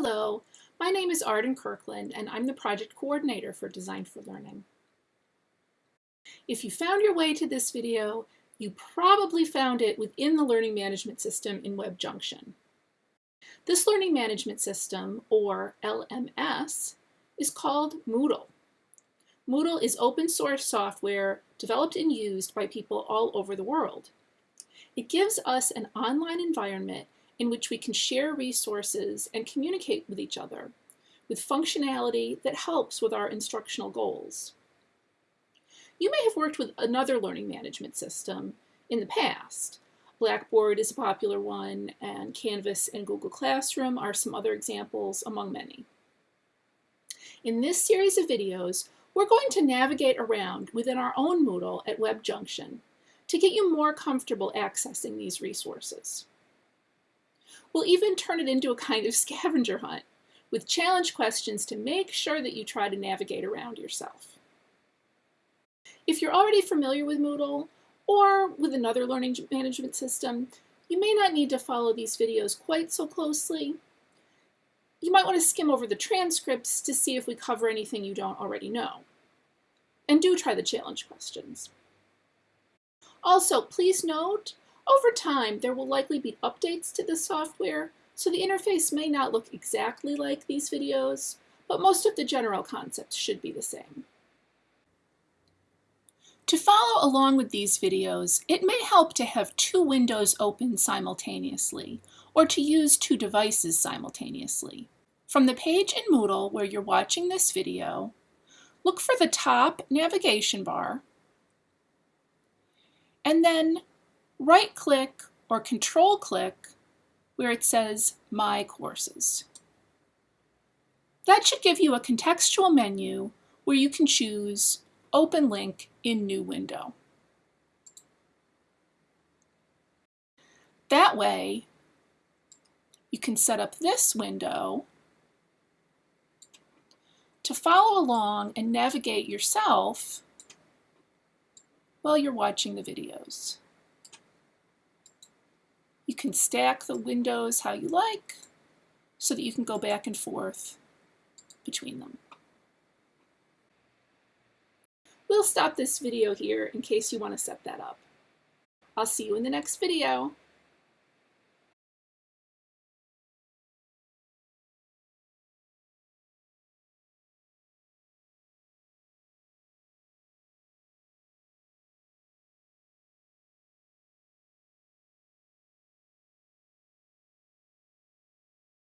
Hello, my name is Arden Kirkland and I'm the project coordinator for Design for Learning. If you found your way to this video, you probably found it within the learning management system in WebJunction. This learning management system, or LMS, is called Moodle. Moodle is open source software developed and used by people all over the world. It gives us an online environment in which we can share resources and communicate with each other with functionality that helps with our instructional goals. You may have worked with another learning management system in the past. Blackboard is a popular one, and Canvas and Google Classroom are some other examples among many. In this series of videos, we're going to navigate around within our own Moodle at WebJunction to get you more comfortable accessing these resources. We'll even turn it into a kind of scavenger hunt with challenge questions to make sure that you try to navigate around yourself. If you're already familiar with Moodle or with another learning management system, you may not need to follow these videos quite so closely. You might want to skim over the transcripts to see if we cover anything you don't already know. And do try the challenge questions. Also, please note over time, there will likely be updates to the software, so the interface may not look exactly like these videos, but most of the general concepts should be the same. To follow along with these videos, it may help to have two windows open simultaneously, or to use two devices simultaneously. From the page in Moodle where you're watching this video, look for the top navigation bar, and then right click or control click where it says My Courses. That should give you a contextual menu where you can choose Open Link in New Window. That way, you can set up this window to follow along and navigate yourself while you're watching the videos. Can stack the windows how you like so that you can go back and forth between them. We'll stop this video here in case you want to set that up. I'll see you in the next video.